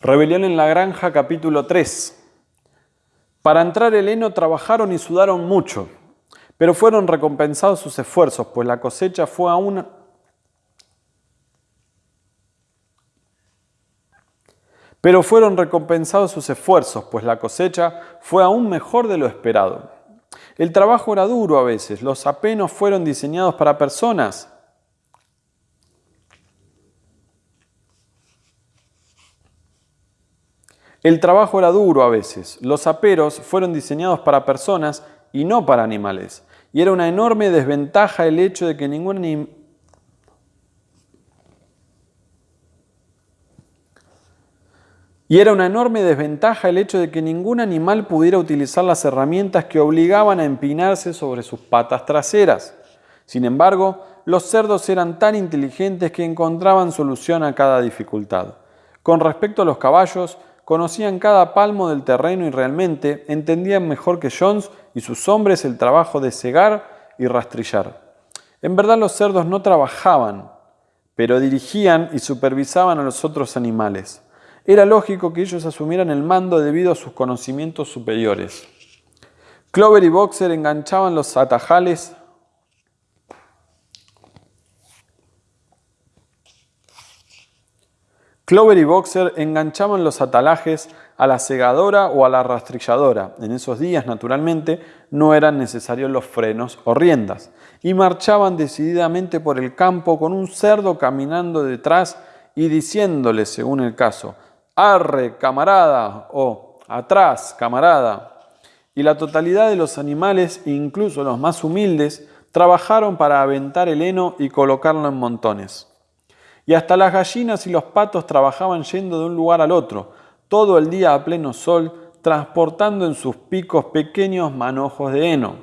Rebelión en la granja capítulo 3. Para entrar el heno trabajaron y sudaron mucho, pero fueron recompensados sus esfuerzos, pues la cosecha fue aún Pero fueron recompensados sus esfuerzos, pues la cosecha fue aún mejor de lo esperado. El trabajo era duro a veces, los apenos fueron diseñados para personas. El trabajo era duro a veces, los aperos fueron diseñados para personas y no para animales. Y era una enorme desventaja el hecho de que ningún Y era una enorme desventaja el hecho de que ningún animal pudiera utilizar las herramientas que obligaban a empinarse sobre sus patas traseras. Sin embargo, los cerdos eran tan inteligentes que encontraban solución a cada dificultad. Con respecto a los caballos, conocían cada palmo del terreno y realmente entendían mejor que Jones y sus hombres el trabajo de cegar y rastrillar. En verdad los cerdos no trabajaban, pero dirigían y supervisaban a los otros animales era lógico que ellos asumieran el mando debido a sus conocimientos superiores. Clover y Boxer enganchaban los atajales Clover y Boxer enganchaban los atalajes a la segadora o a la rastrilladora. En esos días, naturalmente, no eran necesarios los frenos o riendas. Y marchaban decididamente por el campo con un cerdo caminando detrás y diciéndole, según el caso, arre, camarada, o atrás, camarada. Y la totalidad de los animales, incluso los más humildes, trabajaron para aventar el heno y colocarlo en montones. Y hasta las gallinas y los patos trabajaban yendo de un lugar al otro, todo el día a pleno sol, transportando en sus picos pequeños manojos de heno.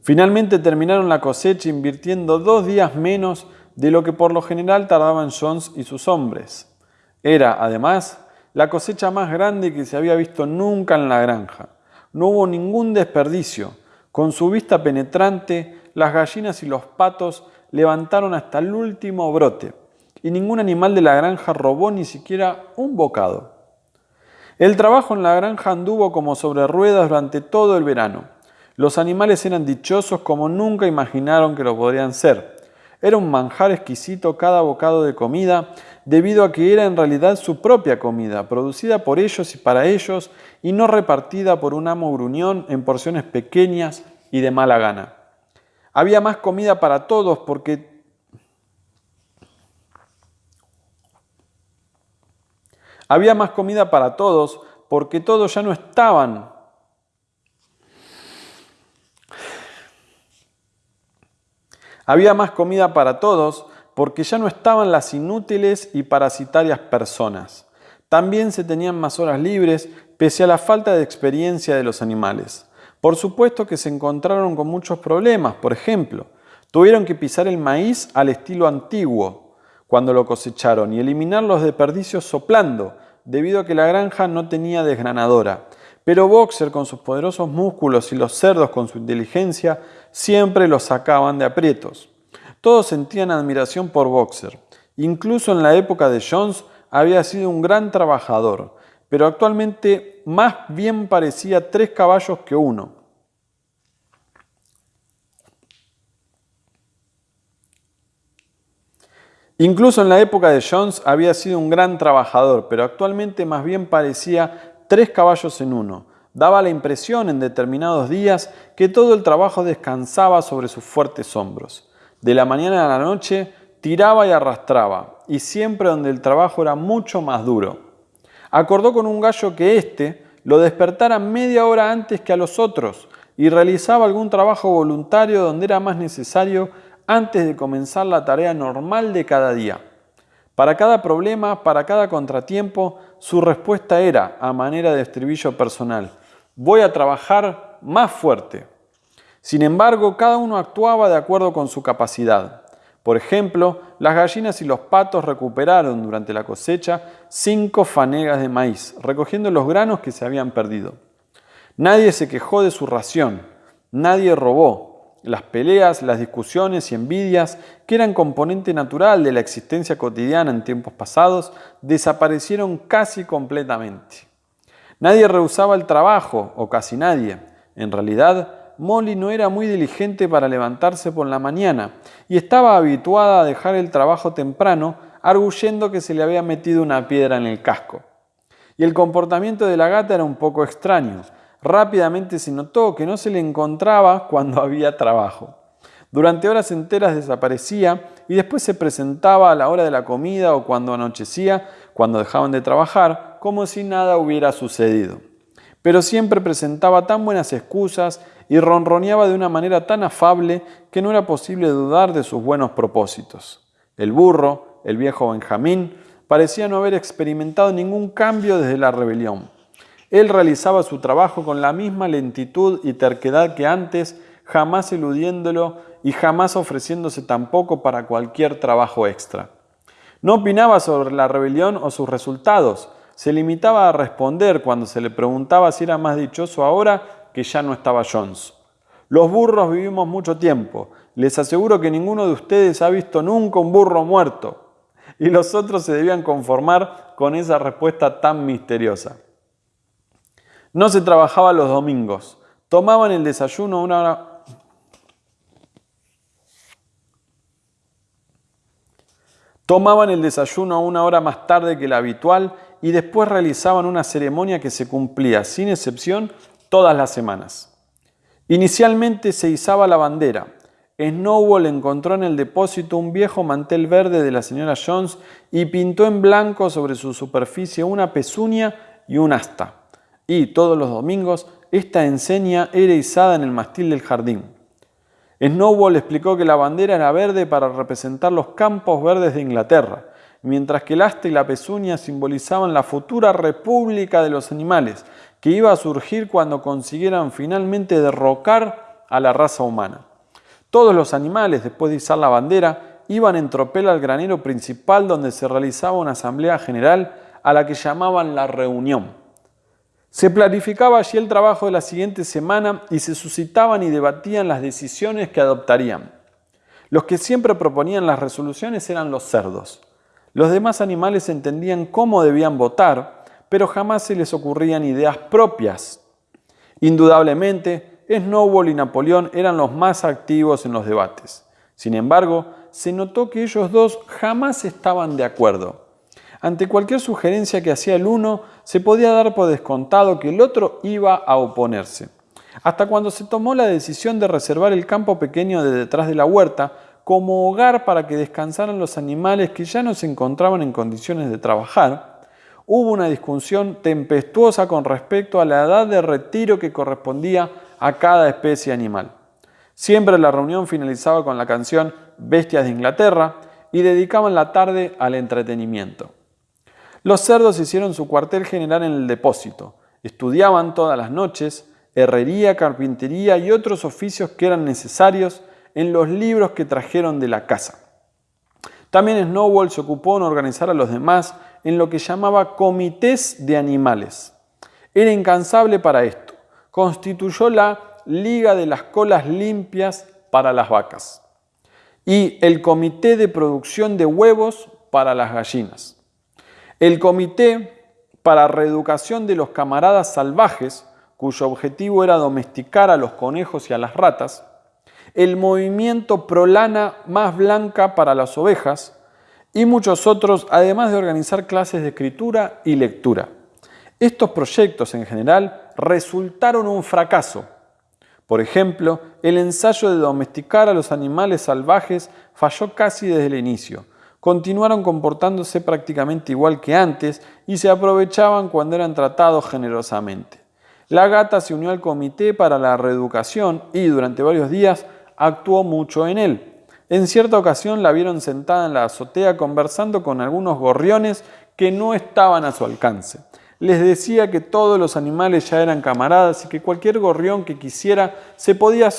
Finalmente terminaron la cosecha invirtiendo dos días menos de lo que por lo general tardaban Jones y sus hombres. Era, además, la cosecha más grande que se había visto nunca en la granja. No hubo ningún desperdicio. Con su vista penetrante, las gallinas y los patos levantaron hasta el último brote, y ningún animal de la granja robó ni siquiera un bocado. El trabajo en la granja anduvo como sobre ruedas durante todo el verano. Los animales eran dichosos como nunca imaginaron que lo podrían ser. Era un manjar exquisito cada bocado de comida debido a que era en realidad su propia comida, producida por ellos y para ellos, y no repartida por un amo gruñón en porciones pequeñas y de mala gana. Había más comida para todos porque Había más comida para todos porque todos ya no estaban Había más comida para todos porque ya no estaban las inútiles y parasitarias personas. También se tenían más horas libres pese a la falta de experiencia de los animales. Por supuesto que se encontraron con muchos problemas, por ejemplo, tuvieron que pisar el maíz al estilo antiguo cuando lo cosecharon y eliminar los desperdicios soplando, debido a que la granja no tenía desgranadora. Pero Boxer con sus poderosos músculos y los cerdos con su inteligencia siempre los sacaban de aprietos. Todos sentían admiración por Boxer. Incluso en la época de Jones había sido un gran trabajador, pero actualmente más bien parecía tres caballos que uno. Incluso en la época de Jones había sido un gran trabajador, pero actualmente más bien parecía tres caballos en uno. Daba la impresión en determinados días que todo el trabajo descansaba sobre sus fuertes hombros. De la mañana a la noche tiraba y arrastraba, y siempre donde el trabajo era mucho más duro. Acordó con un gallo que éste lo despertara media hora antes que a los otros y realizaba algún trabajo voluntario donde era más necesario antes de comenzar la tarea normal de cada día. Para cada problema, para cada contratiempo, su respuesta era, a manera de estribillo personal, voy a trabajar más fuerte. Sin embargo, cada uno actuaba de acuerdo con su capacidad. Por ejemplo, las gallinas y los patos recuperaron durante la cosecha cinco fanegas de maíz, recogiendo los granos que se habían perdido. Nadie se quejó de su ración, nadie robó. las peleas, las discusiones y envidias, que eran componente natural de la existencia cotidiana en tiempos pasados, desaparecieron casi completamente. Nadie rehusaba el trabajo, o casi nadie. En realidad, Molly no era muy diligente para levantarse por la mañana y estaba habituada a dejar el trabajo temprano, arguyendo que se le había metido una piedra en el casco. Y el comportamiento de la gata era un poco extraño. Rápidamente se notó que no se le encontraba cuando había trabajo. Durante horas enteras desaparecía y después se presentaba a la hora de la comida o cuando anochecía, cuando dejaban de trabajar, como si nada hubiera sucedido. Pero siempre presentaba tan buenas excusas y ronroneaba de una manera tan afable que no era posible dudar de sus buenos propósitos. El burro, el viejo Benjamín, parecía no haber experimentado ningún cambio desde la rebelión. Él realizaba su trabajo con la misma lentitud y terquedad que antes, jamás eludiéndolo y jamás ofreciéndose tampoco para cualquier trabajo extra. No opinaba sobre la rebelión o sus resultados, se limitaba a responder cuando se le preguntaba si era más dichoso ahora que ya no estaba Jones. Los burros vivimos mucho tiempo. Les aseguro que ninguno de ustedes ha visto nunca un burro muerto. Y los otros se debían conformar con esa respuesta tan misteriosa. No se trabajaba los domingos. Tomaban el desayuno una hora... Tomaban el desayuno una hora más tarde que la habitual y después realizaban una ceremonia que se cumplía, sin excepción, todas las semanas. Inicialmente se izaba la bandera. Snowball encontró en el depósito un viejo mantel verde de la señora Jones y pintó en blanco sobre su superficie una pezuña y un asta. Y todos los domingos esta enseña era izada en el mastil del jardín. Snowball explicó que la bandera era verde para representar los campos verdes de Inglaterra, mientras que el asta y la pezuña simbolizaban la futura república de los animales, que iba a surgir cuando consiguieran finalmente derrocar a la raza humana. Todos los animales, después de izar la bandera, iban en tropel al granero principal donde se realizaba una asamblea general a la que llamaban la reunión. Se planificaba allí el trabajo de la siguiente semana y se suscitaban y debatían las decisiones que adoptarían. Los que siempre proponían las resoluciones eran los cerdos. Los demás animales entendían cómo debían votar, pero jamás se les ocurrían ideas propias. Indudablemente, Snowball y Napoleón eran los más activos en los debates. Sin embargo, se notó que ellos dos jamás estaban de acuerdo. Ante cualquier sugerencia que hacía el uno, se podía dar por descontado que el otro iba a oponerse. Hasta cuando se tomó la decisión de reservar el campo pequeño de detrás de la huerta como hogar para que descansaran los animales que ya no se encontraban en condiciones de trabajar, hubo una discusión tempestuosa con respecto a la edad de retiro que correspondía a cada especie animal. Siempre la reunión finalizaba con la canción Bestias de Inglaterra y dedicaban la tarde al entretenimiento. Los cerdos hicieron su cuartel general en el depósito, estudiaban todas las noches, herrería, carpintería y otros oficios que eran necesarios en los libros que trajeron de la casa. También Snowball se ocupó en organizar a los demás en lo que llamaba comités de animales. Era incansable para esto. Constituyó la Liga de las Colas Limpias para las vacas y el Comité de Producción de Huevos para las gallinas. El Comité para Reeducación de los Camaradas Salvajes, cuyo objetivo era domesticar a los conejos y a las ratas, el movimiento Prolana Más Blanca para las ovejas y muchos otros, además de organizar clases de escritura y lectura. Estos proyectos en general resultaron un fracaso. Por ejemplo, el ensayo de domesticar a los animales salvajes falló casi desde el inicio. Continuaron comportándose prácticamente igual que antes y se aprovechaban cuando eran tratados generosamente. La gata se unió al comité para la reeducación y durante varios días actuó mucho en él. En cierta ocasión la vieron sentada en la azotea conversando con algunos gorriones que no estaban a su alcance. Les decía que todos los animales ya eran camaradas y que cualquier gorrión que quisiera se podía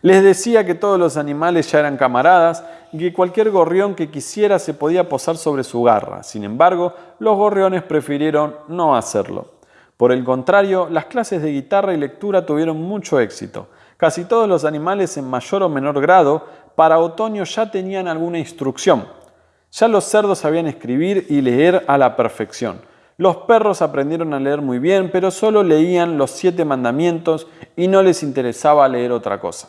Les decía que todos los animales ya eran camaradas y que cualquier gorrión que quisiera se podía posar sobre su garra. Sin embargo, los gorriones prefirieron no hacerlo. Por el contrario, las clases de guitarra y lectura tuvieron mucho éxito. Casi todos los animales en mayor o menor grado para otoño ya tenían alguna instrucción. Ya los cerdos sabían escribir y leer a la perfección. Los perros aprendieron a leer muy bien, pero solo leían los siete mandamientos y no les interesaba leer otra cosa.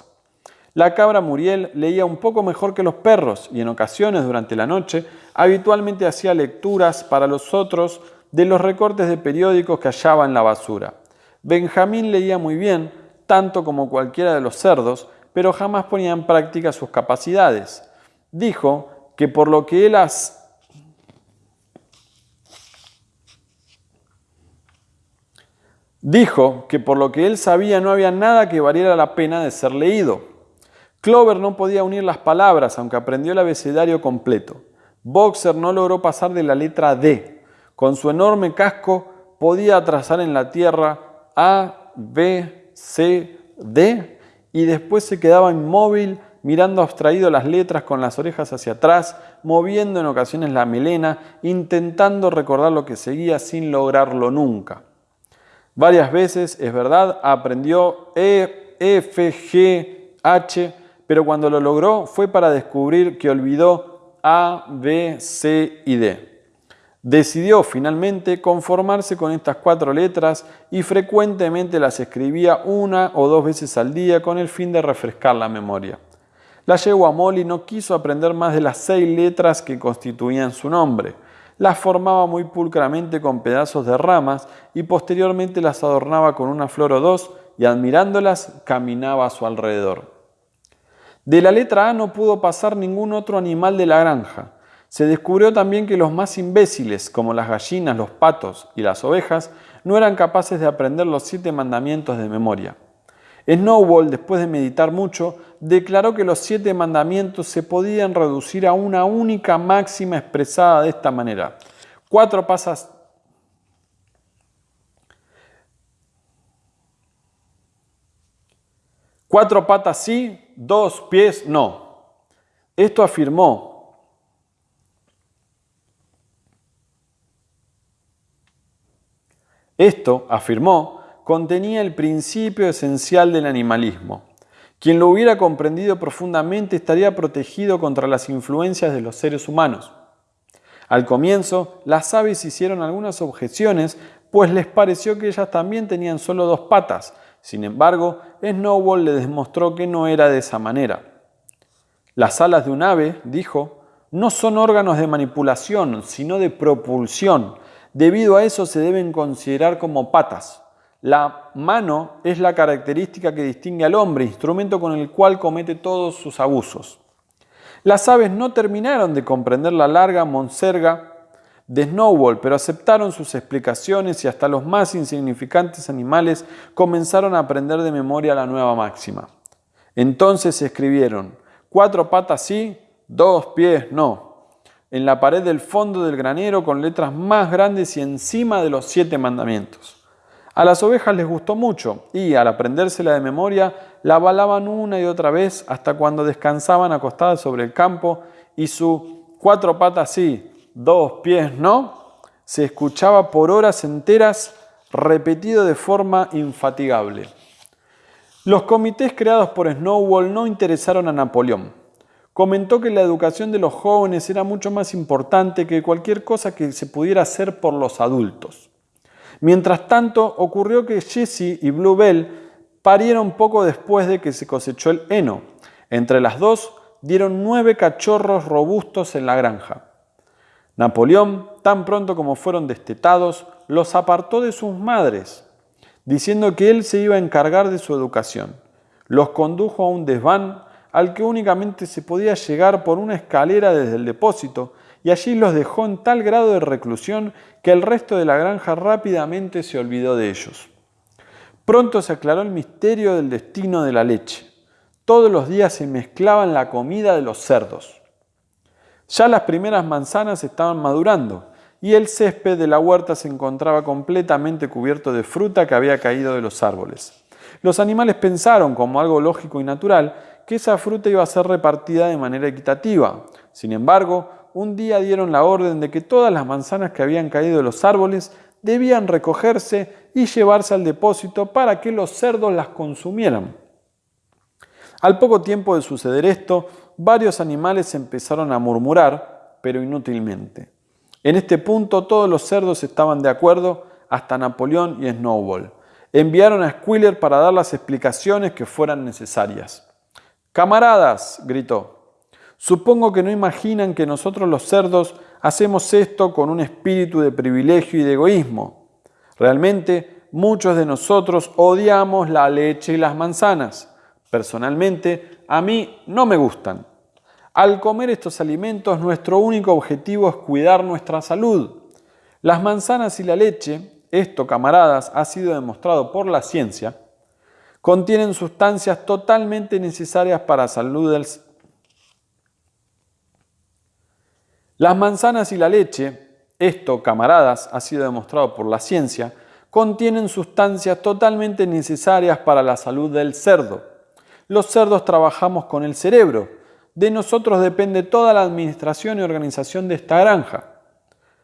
La cabra Muriel leía un poco mejor que los perros y en ocasiones durante la noche habitualmente hacía lecturas para los otros de los recortes de periódicos que hallaba en la basura. Benjamín leía muy bien, tanto como cualquiera de los cerdos, pero jamás ponía en práctica sus capacidades. Dijo que por lo que él Dijo que por lo que él sabía no había nada que valiera la pena de ser leído. Clover no podía unir las palabras, aunque aprendió el abecedario completo. Boxer no logró pasar de la letra D. Con su enorme casco podía trazar en la tierra A, B, C, D y después se quedaba inmóvil mirando abstraído las letras con las orejas hacia atrás, moviendo en ocasiones la melena, intentando recordar lo que seguía sin lograrlo nunca. Varias veces, es verdad, aprendió E, F, G, H, pero cuando lo logró fue para descubrir que olvidó A, B, C y D. Decidió finalmente conformarse con estas cuatro letras y frecuentemente las escribía una o dos veces al día con el fin de refrescar la memoria. La yegua Molly no quiso aprender más de las seis letras que constituían su nombre las formaba muy pulcramente con pedazos de ramas y posteriormente las adornaba con una flor o dos y admirándolas caminaba a su alrededor. De la letra A no pudo pasar ningún otro animal de la granja. Se descubrió también que los más imbéciles, como las gallinas, los patos y las ovejas, no eran capaces de aprender los siete mandamientos de memoria. Snowball, después de meditar mucho, declaró que los siete mandamientos se podían reducir a una única máxima expresada de esta manera. Cuatro pasas... Cuatro patas sí, dos pies no. Esto afirmó Esto, afirmó, contenía el principio esencial del animalismo. Quien lo hubiera comprendido profundamente estaría protegido contra las influencias de los seres humanos. Al comienzo, las aves hicieron algunas objeciones, pues les pareció que ellas también tenían solo dos patas. Sin embargo, Snowball le demostró que no era de esa manera. Las alas de un ave, dijo, no son órganos de manipulación, sino de propulsión. Debido a eso se deben considerar como patas. La mano es la característica que distingue al hombre, instrumento con el cual comete todos sus abusos. Las aves no terminaron de comprender la larga monserga de Snowball, pero aceptaron sus explicaciones y hasta los más insignificantes animales comenzaron a aprender de memoria la nueva máxima. Entonces escribieron, cuatro patas sí, dos pies no, en la pared del fondo del granero con letras más grandes y encima de los siete mandamientos. A las ovejas les gustó mucho y al aprendérsela de memoria la balaban una y otra vez hasta cuando descansaban acostadas sobre el campo y su cuatro patas sí, dos pies no, se escuchaba por horas enteras repetido de forma infatigable. Los comités creados por Snowball no interesaron a Napoleón. Comentó que la educación de los jóvenes era mucho más importante que cualquier cosa que se pudiera hacer por los adultos. Mientras tanto, ocurrió que Jessie y Bluebell parieron poco después de que se cosechó el heno. Entre las dos dieron nueve cachorros robustos en la granja. Napoleón, tan pronto como fueron destetados, los apartó de sus madres, diciendo que él se iba a encargar de su educación. Los condujo a un desván al que únicamente se podía llegar por una escalera desde el depósito y allí los dejó en tal grado de reclusión que el resto de la granja rápidamente se olvidó de ellos. Pronto se aclaró el misterio del destino de la leche. Todos los días se mezclaban la comida de los cerdos. Ya las primeras manzanas estaban madurando y el césped de la huerta se encontraba completamente cubierto de fruta que había caído de los árboles. Los animales pensaron, como algo lógico y natural, que esa fruta iba a ser repartida de manera equitativa. Sin embargo, un día dieron la orden de que todas las manzanas que habían caído de los árboles debían recogerse y llevarse al depósito para que los cerdos las consumieran. Al poco tiempo de suceder esto, varios animales empezaron a murmurar, pero inútilmente. En este punto todos los cerdos estaban de acuerdo, hasta Napoleón y Snowball. Enviaron a Squiller para dar las explicaciones que fueran necesarias. Camaradas, gritó, supongo que no imaginan que nosotros los cerdos hacemos esto con un espíritu de privilegio y de egoísmo. Realmente, muchos de nosotros odiamos la leche y las manzanas. Personalmente, a mí no me gustan. Al comer estos alimentos, nuestro único objetivo es cuidar nuestra salud. Las manzanas y la leche, esto camaradas, ha sido demostrado por la ciencia, contienen sustancias totalmente necesarias para la salud del Las manzanas y la leche, esto camaradas, ha sido demostrado por la ciencia, contienen sustancias totalmente necesarias para la salud del cerdo. Los cerdos trabajamos con el cerebro, de nosotros depende toda la administración y organización de esta granja.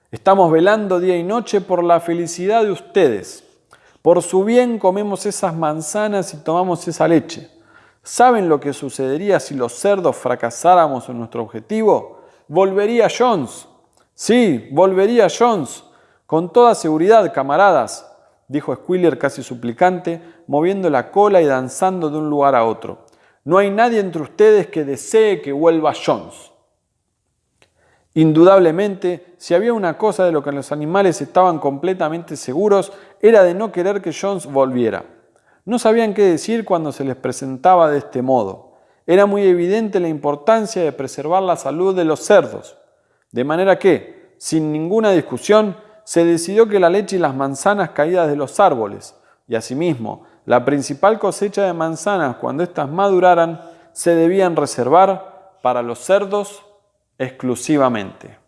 Estamos velando día y noche por la felicidad de ustedes. Por su bien comemos esas manzanas y tomamos esa leche. ¿Saben lo que sucedería si los cerdos fracasáramos en nuestro objetivo? Volvería Jones. Sí, volvería Jones. Con toda seguridad, camaradas, dijo Squiller casi suplicante, moviendo la cola y danzando de un lugar a otro. No hay nadie entre ustedes que desee que vuelva Jones. Indudablemente, si había una cosa de lo que los animales estaban completamente seguros, era de no querer que Jones volviera. No sabían qué decir cuando se les presentaba de este modo. Era muy evidente la importancia de preservar la salud de los cerdos. De manera que, sin ninguna discusión, se decidió que la leche y las manzanas caídas de los árboles, y asimismo la principal cosecha de manzanas cuando éstas maduraran se debían reservar para los cerdos exclusivamente.